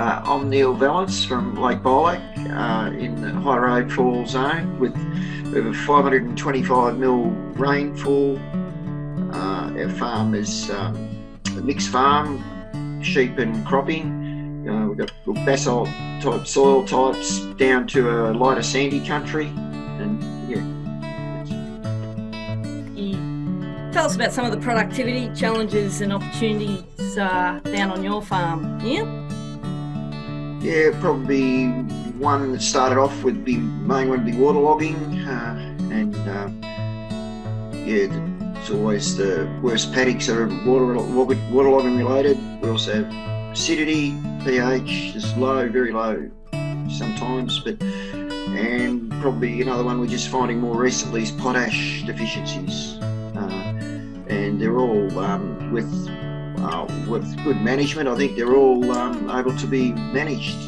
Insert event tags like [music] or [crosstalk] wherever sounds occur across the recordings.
Uh, I'm Neil Valance from Lake Bolac uh, in the High Rainfall zone with over 525 mil rainfall. Uh, our farm is um, a mixed farm, sheep and cropping. Uh, we've got basalt type soil types down to a lighter sandy country and yeah. Tell us about some of the productivity challenges and opportunities uh, down on your farm, Neil. Yeah, probably one that started off with the main one would be waterlogging, uh, and uh, yeah, it's always the worst paddocks are water waterlogging related. We also have acidity, pH is low, very low sometimes, but and probably another one we're just finding more recently is potash deficiencies, uh, and they're all um, with uh, with good management, I think they're all um, able to be managed.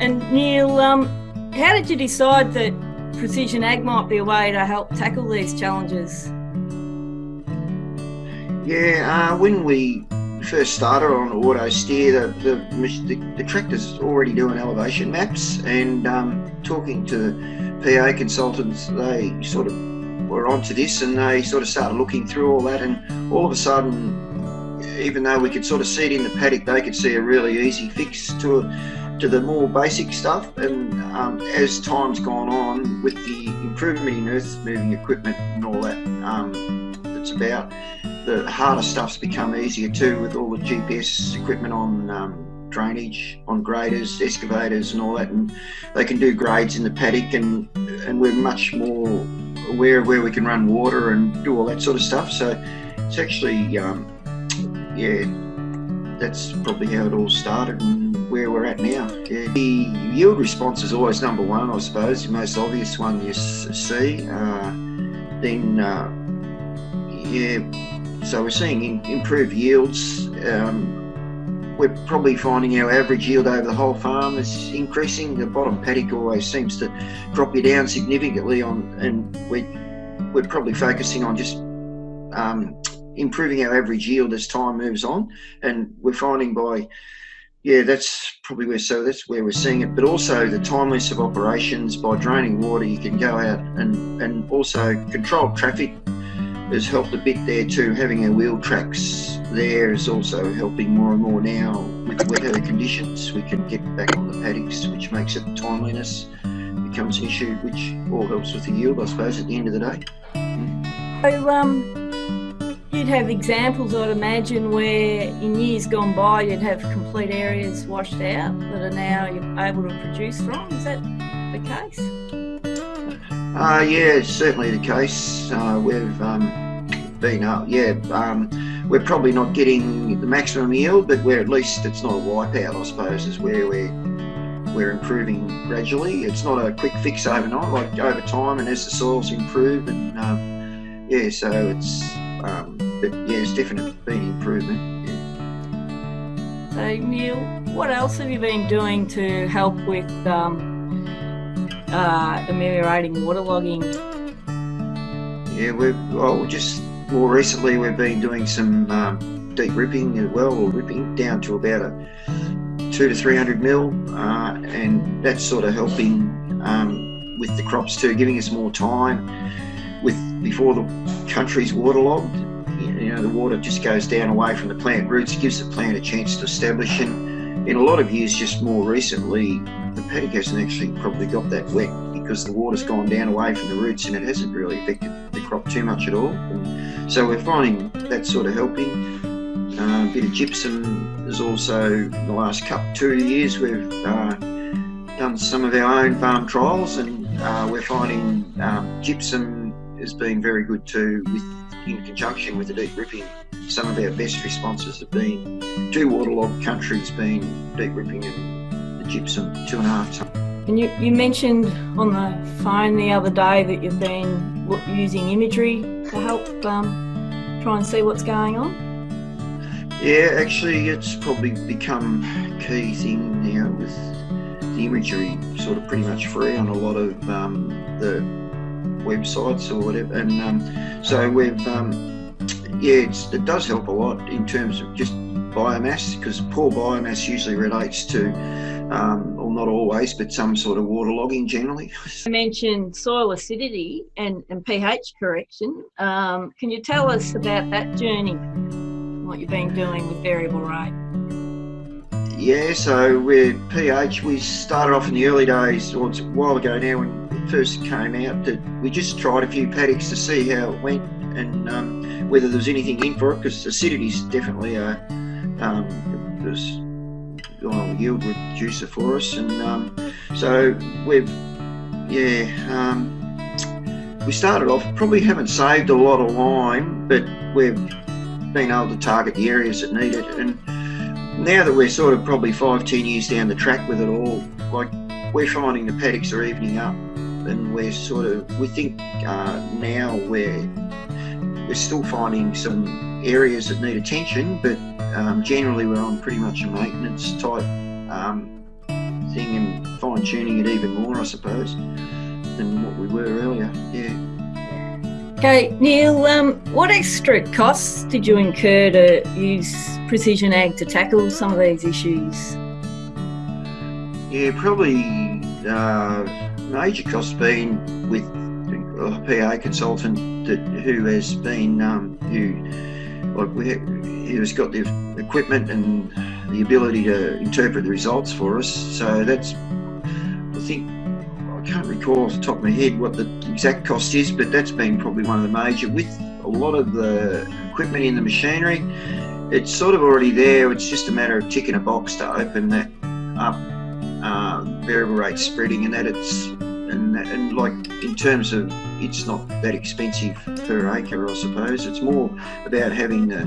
And Neil, um, how did you decide that precision ag might be a way to help tackle these challenges? Yeah, uh, when we first started on auto steer, the, the, the, the tractor's already doing elevation maps and um, talking to PA consultants, they sort of were onto this and they sort of started looking through all that and all of a sudden even though we could sort of see it in the paddock they could see a really easy fix to to the more basic stuff. And um, as time's gone on with the improvement in earth moving equipment and all that um, that's about the harder stuff's become easier too with all the GPS equipment on um, drainage on graders, excavators and all that and they can do grades in the paddock and and we're much more aware of where we can run water and do all that sort of stuff. So it's actually um, yeah that's probably how it all started and where we're at now. Yeah. the yield response is always number one I suppose the most obvious one you see. Uh, then uh, yeah so we're seeing improved yields um, we're probably finding our average yield over the whole farm is increasing. The bottom paddock always seems to drop you down significantly on, and we we're probably focusing on just um, improving our average yield as time moves on. And we're finding by yeah, that's probably where so that's where we're seeing it. But also the timeliness of operations by draining water, you can go out and and also controlled traffic has helped a bit there too. Having our wheel tracks there is also helping more and more now with the weather conditions. We can get back on the paddocks, which makes it timeliness becomes an issue, which all helps with the yield, I suppose, at the end of the day. So, um, you'd have examples, I'd imagine, where in years gone by you'd have complete areas washed out that are now you're able to produce from. Is that the case? Uh, yeah, it's certainly the case. Uh, we've um, been up, yeah. Um, we're probably not getting the maximum yield, but we're at least it's not a wipeout, I suppose, is where we're we're improving gradually. It's not a quick fix overnight, like over time, and as the soils improve, and um, yeah, so it's um, but yeah, it's definitely been improvement. Yeah. So Neil, what else have you been doing to help with um, uh, ameliorating waterlogging? Yeah, we've well, just more recently we've been doing some um, deep ripping as well, or ripping down to about a two to 300 mil, uh, and that's sort of helping um, with the crops too, giving us more time with before the country's waterlogged. You know, the water just goes down away from the plant roots, gives the plant a chance to establish. And in a lot of years, just more recently, the paddock hasn't actually probably got that wet because the water's gone down away from the roots and it hasn't really affected the crop too much at all. And so we're finding that sort of helping. Uh, a bit of gypsum is also the last couple two years we've uh, done some of our own farm trials and uh, we're finding um, gypsum has been very good too with in conjunction with the deep ripping. Some of our best responses have been two waterlogged countries being deep ripping and the gypsum two and a half ton. And you, you mentioned on the phone the other day that you've been using imagery to help um, try and see what's going on. Yeah, actually, it's probably become key thing now with the imagery sort of pretty much free on a lot of um, the websites or whatever. And um, so we've, um, yeah, it does help a lot in terms of just biomass because poor biomass usually relates to, um, well, not always, but some sort of waterlogging generally. I mentioned soil acidity and, and pH correction. Um, can you tell us about that journey? What you've been doing with variable rate? Yeah, so with pH, we started off in the early days, or it's a while ago now when it first came out, that we just tried a few paddocks to see how it went and um, whether there was anything in for it, because acidity is definitely a um, it well, yield reducer for us, and um, so we've yeah um, we started off probably haven't saved a lot of lime, but we've been able to target the areas that need it, and now that we're sort of probably five ten years down the track with it all, like we're finding the paddocks are evening up, and we're sort of we think uh, now we're we're still finding some areas that need attention, but um, generally we're on pretty much a maintenance type um, thing and fine tuning it even more, I suppose, than what we were earlier. Yeah. Okay, Neil, um, what extra costs did you incur to use precision ag to tackle some of these issues? Yeah, probably uh, major costs being with a PA consultant that who has been um, who like we he has got the equipment and the ability to interpret the results for us. So that's I think I can't recall off the top of my head what the exact cost is, but that's been probably one of the major with a lot of the equipment in the machinery. It's sort of already there. It's just a matter of ticking a box to open that up. Uh, variable rate spreading and that it's and, and like in terms of it's not that expensive per acre I suppose it's more about having the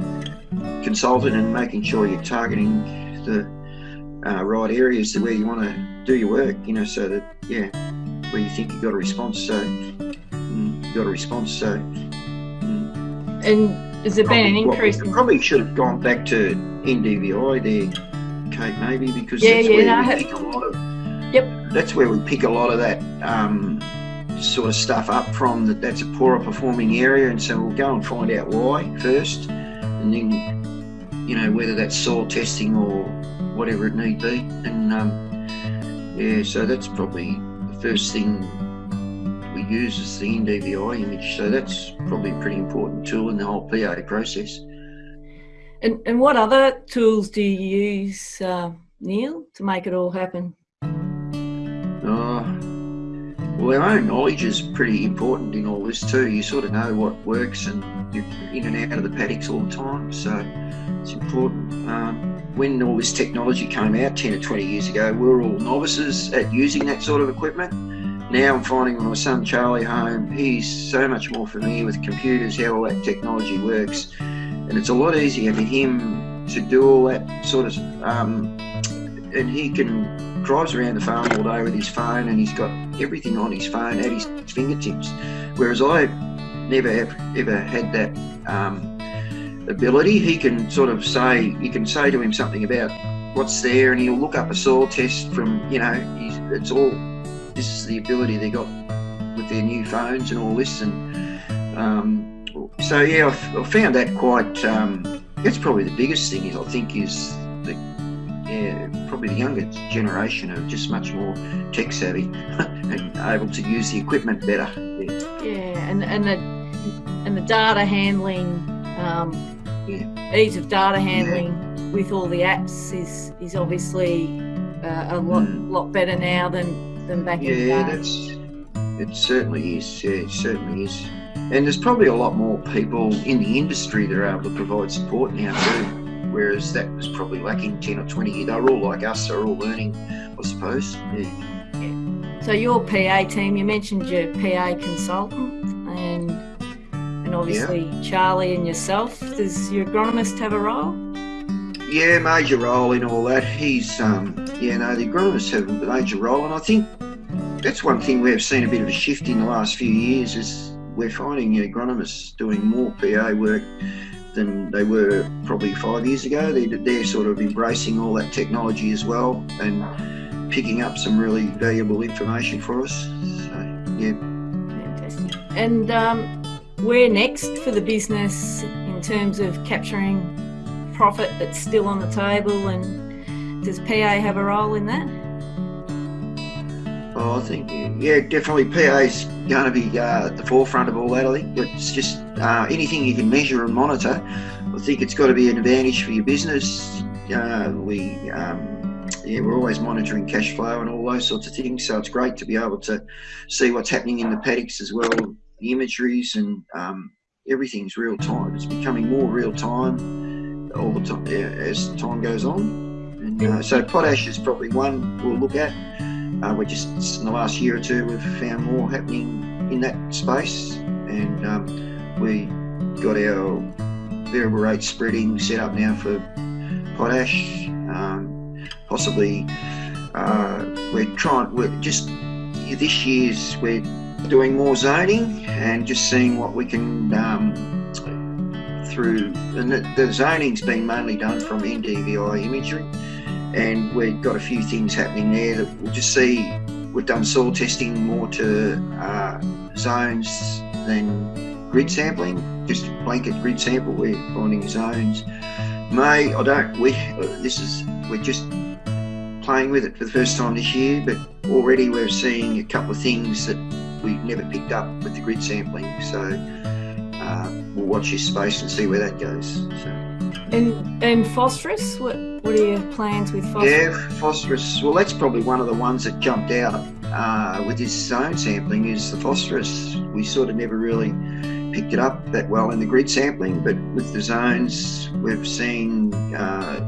consultant and making sure you're targeting the uh, right areas where you want to do your work you know so that yeah where you think you've got a response so mm, you've got a response so mm. and has there been an increase in... probably should have gone back to NDVI there Kate maybe because yeah, that's yeah, where no, we have... pick a lot of Yep. That's where we pick a lot of that um, sort of stuff up from. That that's a poorer performing area, and so we'll go and find out why first, and then you know whether that's soil testing or whatever it need be. And um, yeah, so that's probably the first thing we use is the NDVI image. So that's probably a pretty important tool in the whole PA process. And, and what other tools do you use, uh, Neil, to make it all happen? Well, our own knowledge is pretty important in all this too. You sort of know what works and you're in and out of the paddocks all the time, so it's important. Um, when all this technology came out 10 or 20 years ago, we were all novices at using that sort of equipment. Now I'm finding my son Charlie home, he's so much more familiar with computers, how all that technology works, and it's a lot easier for him to do all that sort of, um, and he can drives around the farm all day with his phone and he's got everything on his phone at his fingertips. Whereas I never have ever had that um, ability. He can sort of say, you can say to him something about what's there and he'll look up a soil test from, you know, it's all, this is the ability they got with their new phones and all this. And um, so, yeah, I've, I've, found that quite, um, that's probably the biggest thing is I think is yeah, probably the younger generation are just much more tech savvy [laughs] and able to use the equipment better. Yeah, yeah and and the and the data handling, um, yeah. ease of data handling yeah. with all the apps is is obviously uh, a lot mm. lot better now than than back in the day. Yeah, that's it. Certainly is. Yeah, it certainly is. And there's probably a lot more people in the industry that are able to provide support now too whereas that was probably lacking 10 or 20 years. They were all like us, they're all learning, I suppose. Yeah. yeah. So your PA team, you mentioned your PA consultant and and obviously yeah. Charlie and yourself. Does your agronomist have a role? Yeah, major role in all that. He's, um, yeah, no, the agronomists have a major role, and I think that's one thing we have seen a bit of a shift in the last few years is we're finding agronomists doing more PA work than they were probably five years ago. They're, they're sort of embracing all that technology as well and picking up some really valuable information for us. So, yeah. Fantastic. And um, where next for the business in terms of capturing profit that's still on the table, and does PA have a role in that? Oh, I think yeah, definitely PA is going to be uh, at the forefront of all that. I think it's just uh, anything you can measure and monitor. I think it's got to be an advantage for your business. Uh, we um, yeah, we're always monitoring cash flow and all those sorts of things. So it's great to be able to see what's happening in the paddocks as well, the imageries and um, everything's real time. It's becoming more real time all the time as time goes on. And, uh, so potash is probably one we'll look at. Uh, we're just in the last year or two we've found more happening in that space, and um, we got our variable rate spreading set up now for potash. Um, possibly uh, we're trying. We're just this year's we're doing more zoning and just seeing what we can um, through. And the, the zoning's been mainly done from NDVI imagery and we've got a few things happening there that we'll just see. We've done soil testing more to uh, zones than grid sampling, just blanket grid sample. We're finding zones. May I don't. We this is we're just playing with it for the first time this year, but already we're seeing a couple of things that we've never picked up with the grid sampling. So uh, we'll watch this space and see where that goes. So. And and phosphorus, what what are your plans with phosphorus? Yeah, phosphorus. Well, that's probably one of the ones that jumped out uh, with this zone sampling is the phosphorus. We sort of never really picked it up that well in the grid sampling, but with the zones, we've seen uh,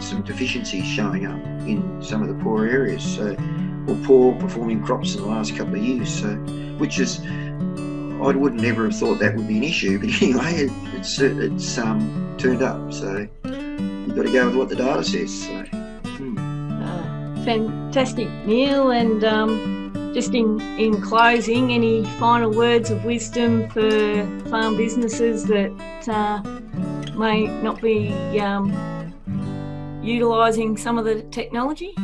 some deficiencies showing up in some of the poor areas. So, or poor performing crops in the last couple of years. So, which is I wouldn't ever have thought that would be an issue, [laughs] but anyway, it, it's it's um, turned up. So you've got to go with what the data says. So. Hmm. Uh, fantastic, Neil. And um, just in in closing, any final words of wisdom for farm businesses that uh, may not be um, utilising some of the technology?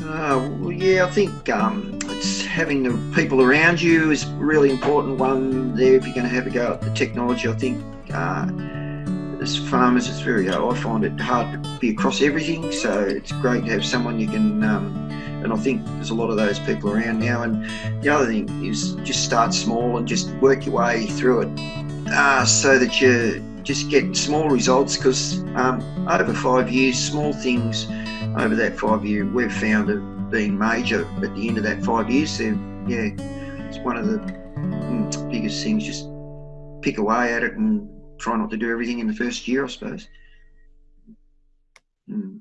Uh, well, yeah, I think um, it's having the people around you is really important one there if you're going to have a go at the technology. I think uh, as farmers, it's very, uh, I find it hard to be across everything, so it's great to have someone you can, um, and I think there's a lot of those people around now. And the other thing is just start small and just work your way through it uh, so that you just get small results because um, over five years, small things over that five year we've found have been major at the end of that five years. Then, yeah, it's one of the mm, biggest things. Just pick away at it and try not to do everything in the first year, I suppose. Mm.